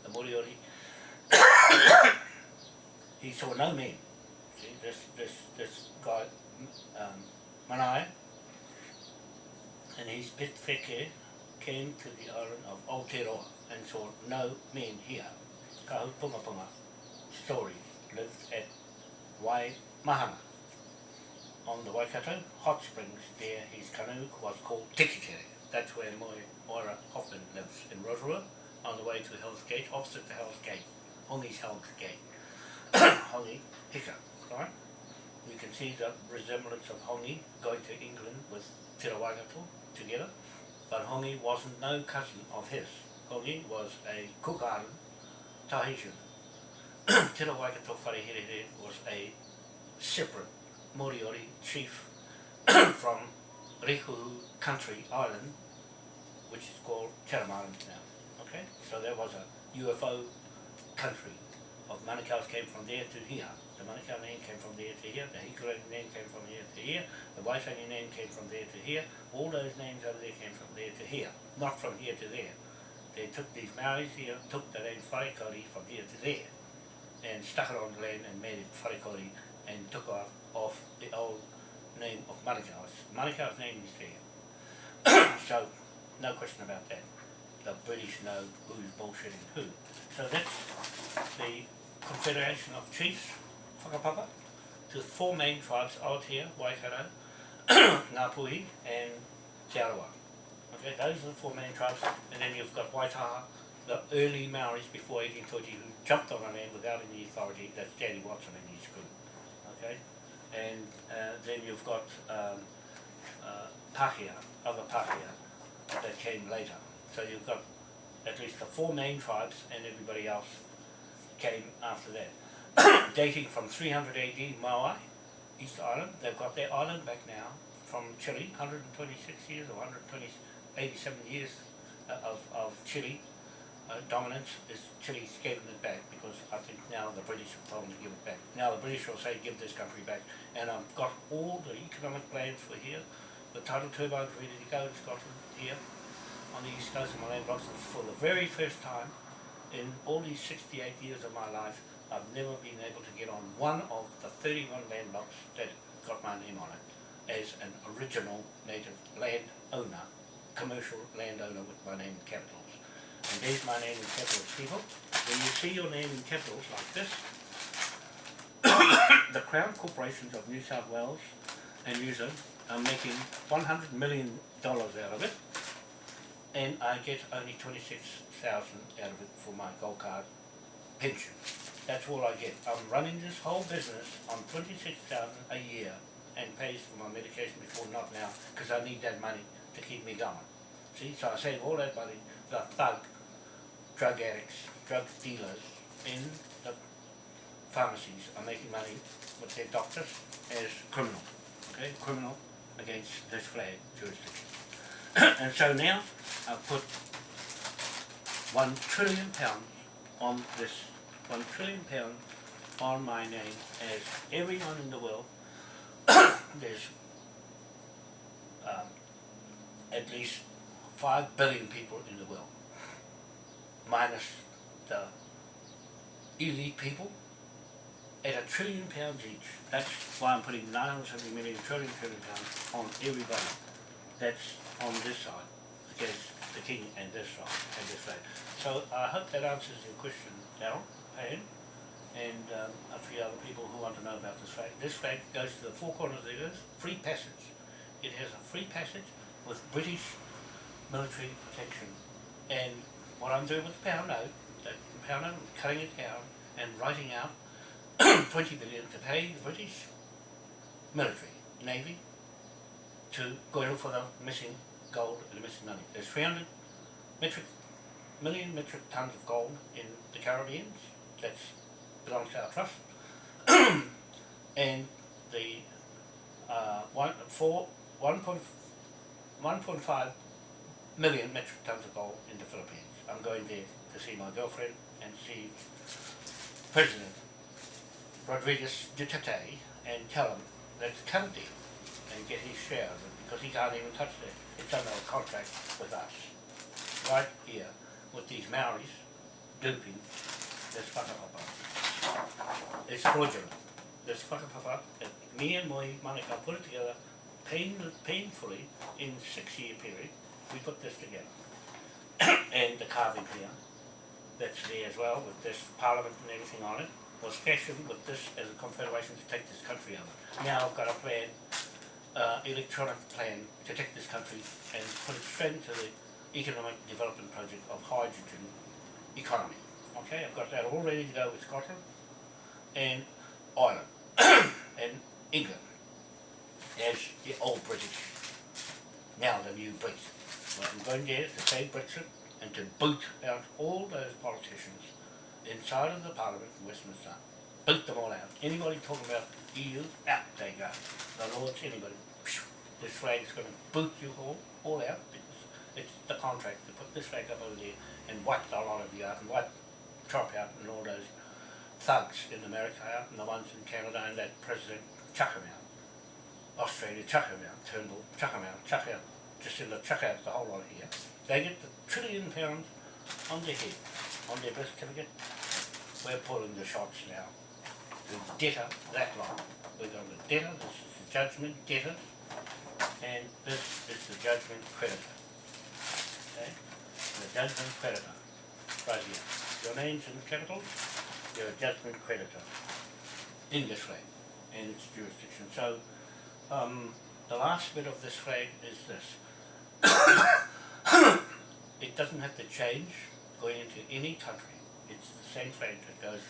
<coughs> The Moriori. he saw no men. See, this this this guy, um, Manaya, and his pet wheke came to the island of Aotearoa and saw no men here. Kahu Punga Punga story lived at Wai Mahana on the Waikato hot springs there his canoe was called Tikikere. That's where Moira Hoffman lives in Rotorua on the way to Hell's Gate, opposite the Hell's Gate, Hongi's Hell's Gate. <coughs> Hongi Hika, right? You can see the resemblance of Hongi going to England with Te Rawagato together, but Hongi wasn't no cousin of his. Hongi was a Cook Island Tahitian <coughs> Te Waikato Wharehere was a separate Moriori chief <coughs> from Riku Country Island, which is called Island now. Okay, so there was a UFO country of Manukau's came from there to here. The Manukau name came from there to here. The Hikurai name came from here to here. The Waitangi name came from there to here. All those names over there came from there to here, not from here to there. They took these Maoris here, took the name Wharekori from here to there, and stuck it on the land and made it Wharekori and took off, off the old name of Manukau's. Manukau's name is there. <coughs> so, no question about that. The British know who's bullshitting who. So that's the Confederation of Chiefs, Whakapapa, to the four main tribes here, Waikato, <coughs> Ngāpuhi and Te Arawa. Okay, those are the four main tribes, and then you've got Waitaha, the early Maoris before 1830 who jumped on the land without any authority, that's Danny Watson and his group. Okay, and uh, then you've got um, uh, Pākehā, other Pākehā that came later. So you've got at least the four main tribes and everybody else came after that. <coughs> Dating from 300 AD, Maui, East Island, they've got their island back now from Chile, 126 years or 120, 87 years uh, of, of Chile uh, dominance. Is Chile's giving it back? Because I think now the British have told to give it back. Now the British will say give this country back. And I've got all the economic plans for here, the tidal turbines ready to go in Scotland here on the east coast of blocks and for the very first time in all these 68 years of my life I've never been able to get on one of the 31 land blocks that got my name on it as an original native land owner, commercial landowner with my name in capitals. And there's my name in capitals, people. When you see your name in capitals like this, <coughs> the Crown Corporations of New South Wales and New Zealand are making $100 million out of it, and I get only 26000 out of it for my gold card pension. That's all I get. I'm running this whole business on 26000 a year and pays for my medication before not now, because I need that money to keep me going. See, so I save all that money, the thug, drug addicts, drug dealers in the pharmacies are making money with their doctors as criminal, okay, criminal against this flag jurisdiction. And so now I've put one trillion pounds on this, one trillion pounds on my name as everyone in the world, <coughs> there's um, at least five billion people in the world, minus the elite people, at a trillion pounds each. That's why I'm putting 970 million trillion trillion pounds on everybody. That's on this side, against the king and this side, and this side. So I hope that answers your question, Darryl, Payne, and um, a few other people who want to know about this flag. This flag goes to the four corners of the earth, free passage. It has a free passage with British military protection. And what I'm doing with the pound note, that pound note, cutting it down and writing out <coughs> 20 billion to pay the British military, navy, to go in for the missing gold and the missing money. There's 300 metric, million metric tons of gold in the Caribbean. That belongs to our trust. <clears throat> and the uh, one, four, 1.5 million metric tons of gold in the Philippines. I'm going there to see my girlfriend and see President Rodriguez Duterte and tell him cut deal and get his share of it because he can't even touch it. It's under a contract with us. Right here with these Maoris duping this whakapapa. It's fraudulent. This whakapapa that me and my Manukau put it together pain, painfully in six year period. We put this together. <coughs> and the carving here that's there as well with this parliament and everything on it was fashioned with this as a confederation to take this country over. Now I've got a plan, uh, electronic plan to take this country and put it straight into the economic development project of hydrogen economy. Okay, I've got that all ready to go with Scotland and Ireland <coughs> and England as the old British, now the new Brits. Well, I'm going there to save Brexit and to boot out all those politicians inside of the Parliament in Westminster. Boot them all out. Anybody talking about EU, out they go. The Lords, anybody. phew, This flag's going to boot you all, all out because it's the contract to put this flag up over there and wipe a lot of you out and wipe Trump out and all those thugs in America out and the ones in Canada and that president chuck them out. Australia chuck them out. Turnbull chuck them out, chuck out. Just in the chuck out the whole lot here. They get the trillion pounds on their head, on their birth certificate. We're pulling the shots now. The debtor, that lot. We're going to debtor, this is the judgment debtor, and this is the judgment creditor. Okay? The judgment creditor, right here. Your name's in capitals, you're a judgment creditor in this flag and its jurisdiction. So, um, the last bit of this flag is this. <coughs> it doesn't have to change going into any country. It's the same flag that goes,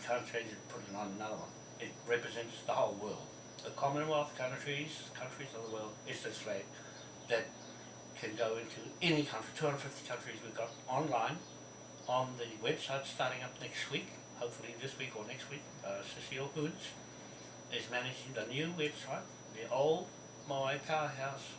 change it, put it on another one. It represents the whole world. The Commonwealth countries, countries of the world, is this flag that can go into any country, 250 countries we've got online on the website starting up next week, hopefully this week or next week. Uh, Cecile Hoods is managing the new website. The old Moai Powerhouse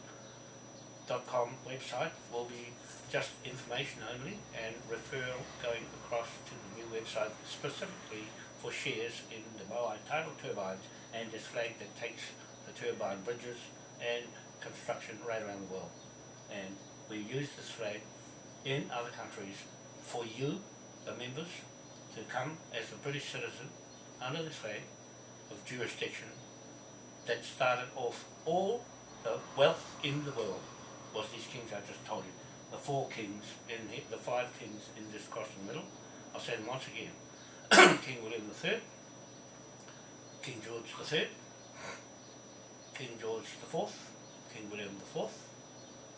com website will be just information only and referral going across to the new website specifically for shares in the Moai tidal turbines and this flag that takes the turbine bridges and construction right around the world. And we use this flag in other countries for you, the members, to come as a British citizen under this flag of jurisdiction that started off all the wealth in the world was these kings I just told you. The four kings, in the, the five kings in this cross in the middle. I'll say them once again. <clears throat> King William III, King George III, King George IV, King William IV,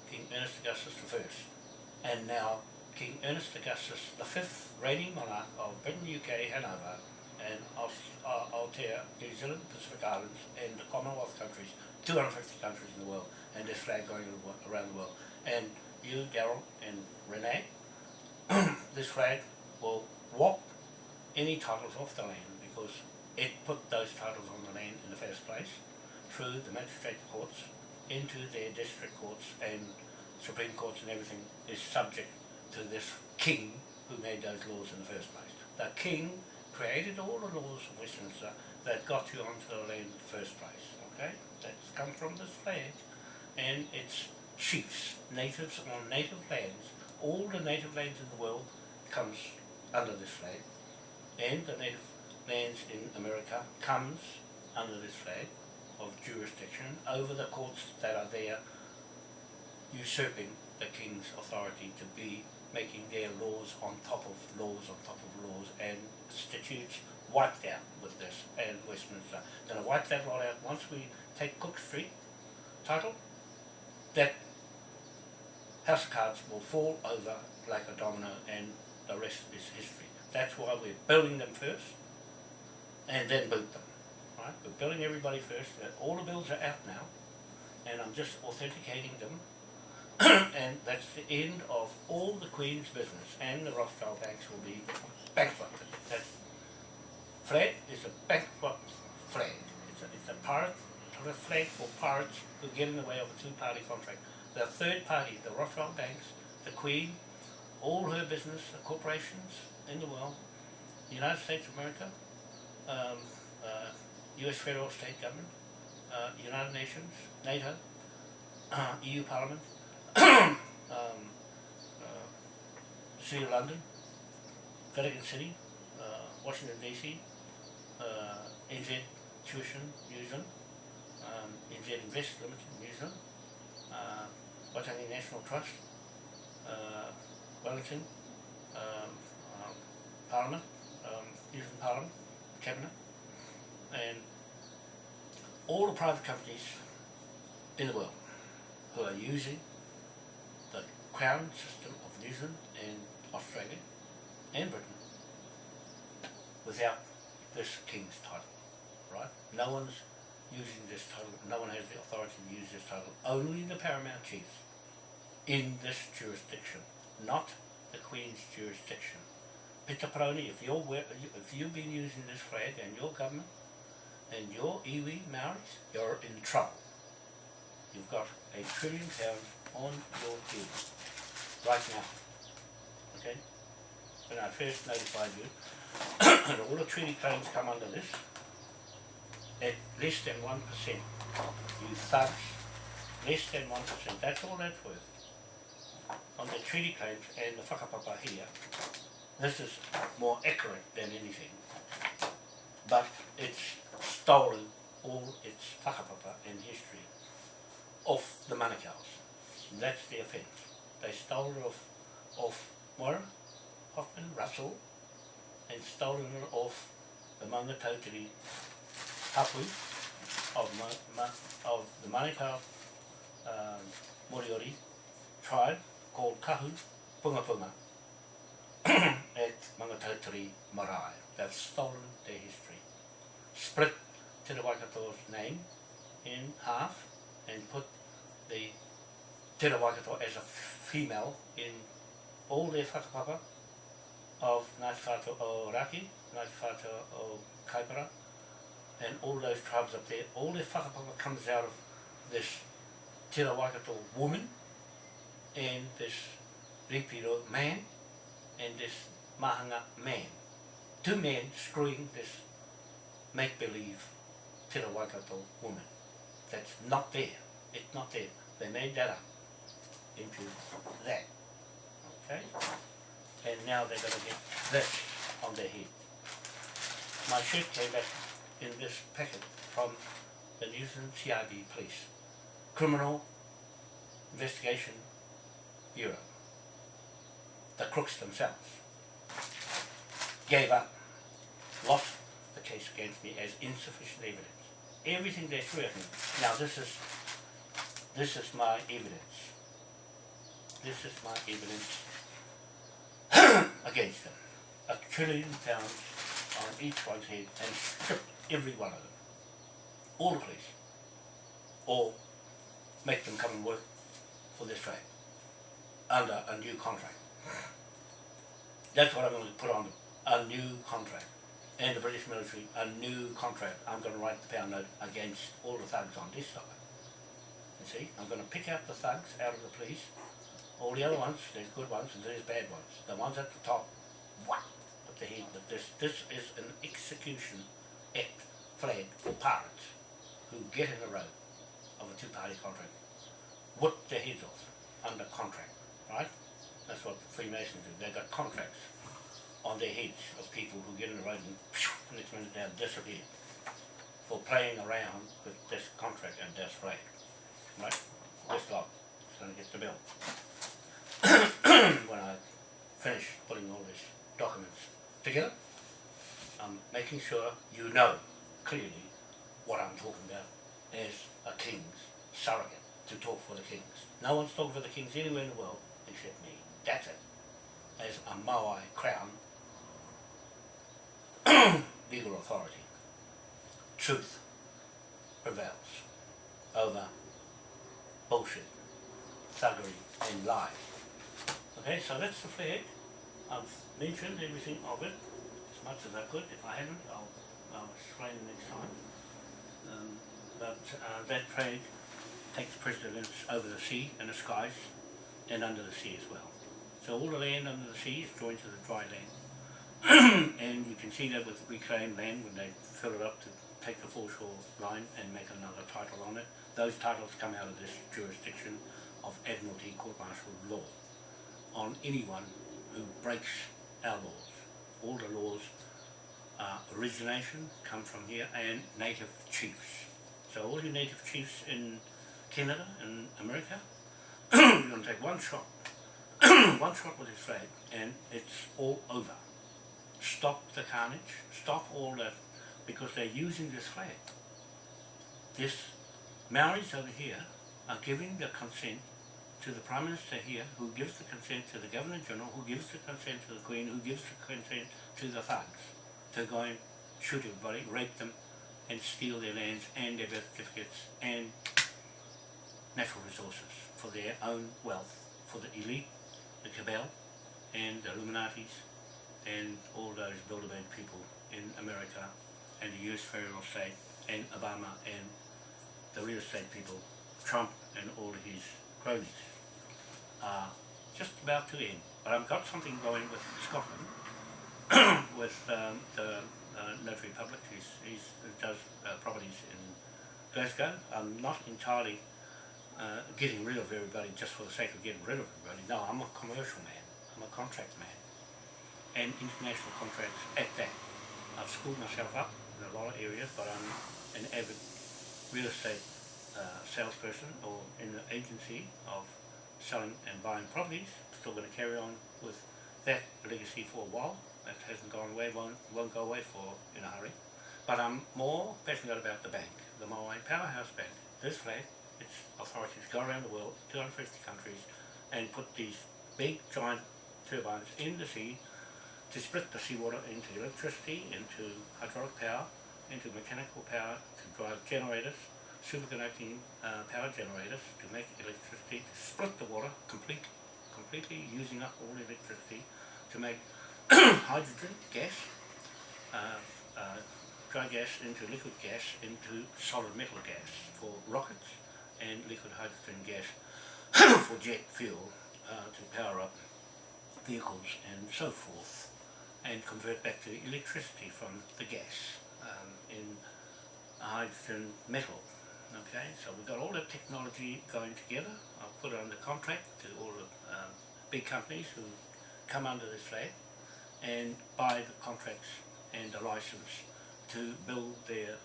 King Ernest Augustus I, and now King Ernest Augustus V, reigning monarch of Britain, UK, Hanover, and Aus- uh, New Zealand, Pacific Islands, and the Commonwealth countries, 250 countries in the world, and this flag going around the world. And you, Daryl, and Renee, <clears throat> this flag will walk any titles off the land because it put those titles on the land in the first place through the magistrate courts into their district courts and supreme courts and everything is subject to this king who made those laws in the first place. The king created all the laws of Westminster that got you onto the land in the first place, okay? That's come from this flag and its chiefs, natives on native lands, all the native lands in the world comes under this flag and the native lands in America comes under this flag of jurisdiction over the courts that are there usurping the king's authority to be making their laws on top of laws on top of laws and statutes wiped out with this and Westminster. Gonna wipe that lot out once we take Cook Street title, that House of Cards will fall over like a domino and the rest is history. That's why we're building them first and then boot them. Right? We're building everybody first. All the bills are out now and I'm just authenticating them <coughs> and that's the end of all the Queen's business and the Rothschild banks will be bankrupted. That flag is a bankrupt flag. It's a, it's a pirate, flag for pirates who get in the way of a two-party contract. The third party, the Rothschild banks, the Queen, all her business, the corporations in the world, the United States of America, um, uh, U.S. federal state government, uh, United Nations, NATO, uh, EU Parliament, <coughs> um, uh, City of London, Vatican City, uh, Washington DC, uh, NZ Tuition New Zealand, um, NZ Invest Limited in New Zealand, uh, Waitangi National Trust, uh, Wellington, um, um, Parliament, um, New Zealand Parliament, Cabinet, and all the private companies in the world who are using the crown system of New Zealand and Australia and Britain without this king's title, right? No one's using this title, no one has the authority to use this title, only the paramount chiefs in this jurisdiction, not the Queen's jurisdiction. Peter Paroni, if you're, if you've been using this flag and your government and your iwi Maoris, you're in trouble. You've got a trillion pounds on your head right now. Okay? When I first notified you, <coughs> and all the treaty claims come under this, at less than one percent. You thugs, less than one percent, that's all that's worth. On the treaty claims and the whakapapa here, this is more accurate than anything. But it's stolen all its whakapapa and history off the Manukau's. That's the offence. They stole it off, off Moira, Hoffman, Russell, and stolen it off the Mangatautari hapu of, ma, ma, of the Manukau um, Moriori tribe called Kahu Punga Punga <clears throat> at Mangatotiri Marae. They've stolen their history. Split Te Waikato's name in half and put the Te Waikato as a f- female in all their whakapapa of Ngāti Whātua o Raki, Ngāti Whātua o Kaipara, and all those tribes up there, all their whakapapa comes out of this Te Waikato woman and this Ripiro man and this Mahanga man. Two men screwing this make-believe Te Waikato woman. That's not there. It's not there. They made that up into that. Okay? And now they're going to get this on their head. My shirt came back in this packet from the New Zealand CIB police. Criminal Investigation Bureau. The crooks themselves gave up, lost the case against me as insufficient evidence. Everything they threw at me. Now this is this is my evidence. This is my evidence <clears throat> against them. A trillion pounds on each one's head and stripped every one of them. All the police. Or make them come and work for this trade under a new contract. That's what I'm going to put on them, a new contract. And the British military, a new contract. I'm going to write the pound note against all the thugs on this side. You see, I'm going to pick out the thugs out of the police. All the other ones, there's good ones and there's bad ones. The ones at the top, what? The but this, this is an execution act flag for pirates who get in the road of a two-party contract. Whip their heads off under contract, right? That's what Freemasons do. They've got contracts on their heads of people who get in the road and phew, next minute they'll disappear for playing around with this contract and this flag. Right? This lot is going to get the bill. <coughs> when I finish putting all these documents together, I'm making sure you know clearly what I'm talking about as a king's surrogate to talk for the kings. No one's talking for the kings anywhere in the world except me. That's it. As a Moai crown <coughs> legal authority. Truth prevails over bullshit, thuggery and lies. Okay, so that's the flag. I've mentioned everything of it much as I could. If I hadn't, I'll, I'll explain next time. Um, but uh, that trade takes precedence over the sea and the skies and under the sea as well. So all the land under the sea is joined to the dry land. <clears throat> and you can see that with reclaimed land when they fill it up to take the foreshore line and make another title on it. Those titles come out of this jurisdiction of Admiralty Court Martial law on anyone who breaks our laws. All the laws uh, origination come from here and native chiefs. So all your native chiefs in Canada and America, you're going to take one shot, <clears throat> one shot with his flag and it's all over. Stop the carnage, stop all that, because they're using this flag. This Maoris over here are giving the consent to the Prime Minister here, who gives the consent to the Governor General, who gives the consent to the Queen, who gives the consent to the thugs to go and shoot everybody, rape them, and steal their lands and their birth certificates and natural resources for their own wealth, for the elite, the cabal, and the Illuminatis, and all those Bilderberg people in America and the US federal state and Obama and the real estate people, Trump and all his cronies are just about to end. But I've got something going with Scotland, <coughs> with um, the uh, notary public, he's, he's, he does uh, properties in Glasgow. I'm not entirely uh, getting rid of everybody just for the sake of getting rid of everybody. No, I'm a commercial man. I'm a contract man. And international contracts at that. I've schooled myself up in a lot of areas, but I'm an avid real estate uh, salesperson or in the agency of selling and buying properties. Still going to carry on with that legacy for a while. That hasn't gone away, won't, won't go away for in a hurry. But I'm more passionate about the bank, the Moai Powerhouse Bank. This flag, its authorities go around the world, 250 countries, and put these big giant turbines in the sea to split the seawater into electricity, into hydraulic power, into mechanical power to drive generators, superconducting uh, power generators to make electricity, to split the water complete, completely using up all electricity to make <coughs> hydrogen gas, uh, uh, dry gas into liquid gas into solid metal gas for rockets and liquid hydrogen gas <coughs> for jet fuel uh, to power up vehicles and so forth and convert back to electricity from the gas um, in hydrogen metal. Okay, so we've got all the technology going together. I've put it under contract to all the um, big companies who come under this flag and buy the contracts and the license to build their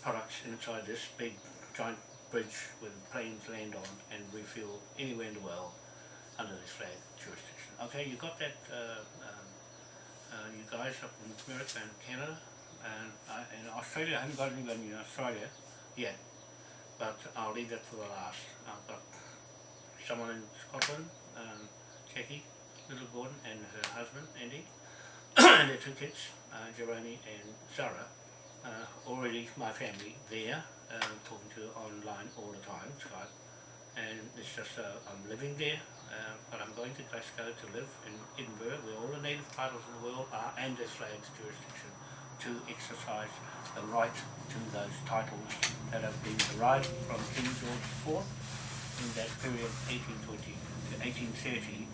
products inside this big giant bridge with planes land on and refuel anywhere in the world under this flag jurisdiction. Okay, you've got that, uh, um, uh, you guys up in America and Canada and, uh, and Australia. I haven't got anybody in Australia yet, but I'll leave that for the last. I've got someone in Scotland, um, Jackie, Little Gordon and her husband, Andy, <coughs> and their two kids, uh, Jeroni and Sarah, uh, already my family there, uh, talking to online all the time, Skype, and it's just, uh, I'm living there, uh, but I'm going to Glasgow to live in Edinburgh, where all the native titles in the world are, and this flag's jurisdiction, to exercise the right to those titles that have been derived from King George IV in that period 1820 to 1830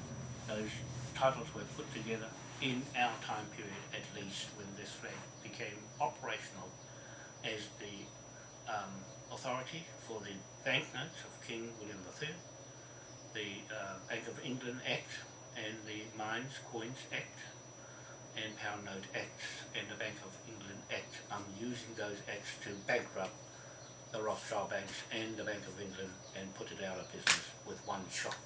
those titles were put together in our time period at least when this flag became operational as the um, authority for the banknotes of King William III, the uh, Bank of England Act and the Mines Coins Act and Pound Note Acts and the Bank of England Act. I'm using those acts to bankrupt the Rothschild banks and the Bank of England and put it out of business with one shot.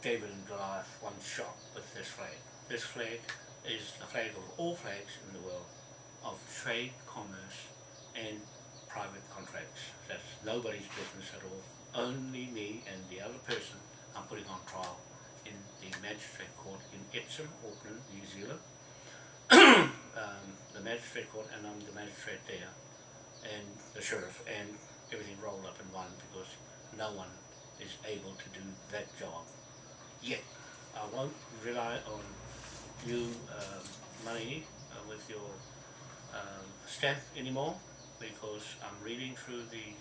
David and Goliath, one shot with this flag. This flag is the flag of all flags in the world of trade, commerce and private contracts. That's nobody's business at all. Only me and the other person I'm putting on trial in the magistrate court in Epsom, Auckland, New Zealand. <coughs> um, the magistrate court and I'm the magistrate there and the sheriff and everything rolled up in one because no one is able to do that job yet. I won't rely on you um, money uh, with your um, stamp anymore because I'm reading through the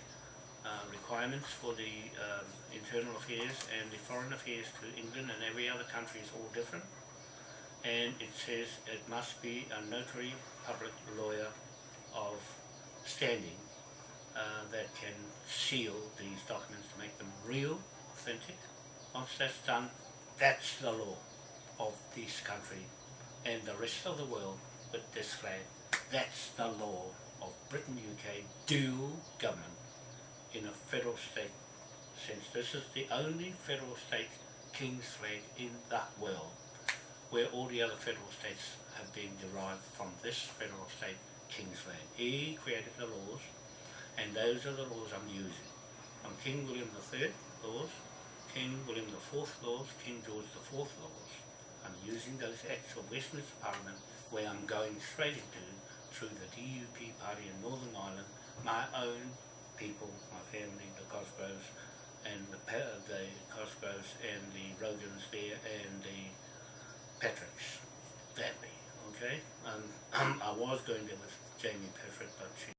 uh, requirements for the um, internal affairs and the foreign affairs to England and every other country is all different and it says it must be a notary public lawyer of standing uh, that can seal these documents to make them real, authentic. Once that's done, that's the law of this country and the rest of the world with this flag. That's the law of Britain, UK, dual government in a federal state since this is the only federal state king's flag in the world where all the other federal states have been derived from this federal state king's flag. He created the laws and those are the laws I'm using. I'm King William III laws, King William IV laws, King George IV laws. I'm using those acts of Westminster Parliament where I'm going straight into through the DUP party in Northern Ireland, my own people, my family, the Cosgroves, and the, the Cosgroves and the Rogans there and the Patricks. family, okay? Um, <clears throat> I was going there with Jamie Patrick, but she